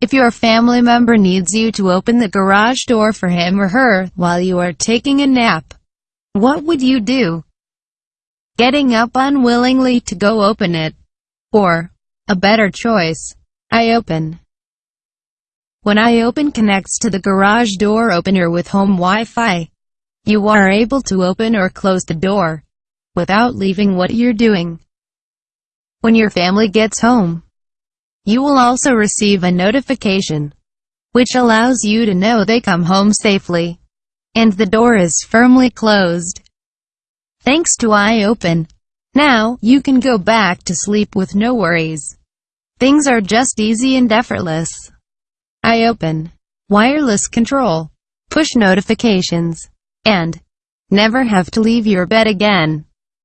If your family member needs you to open the garage door for him or her while you are taking a nap, what would you do? Getting up unwillingly to go open it. Or, a better choice, iOpen. When iOpen connects to the garage door opener with home Wi-Fi, you are able to open or close the door without leaving what you're doing. When your family gets home, you will also receive a notification, which allows you to know they come home safely, and the door is firmly closed. Thanks to iOpen, now, you can go back to sleep with no worries. Things are just easy and effortless. iOpen, wireless control, push notifications, and never have to leave your bed again.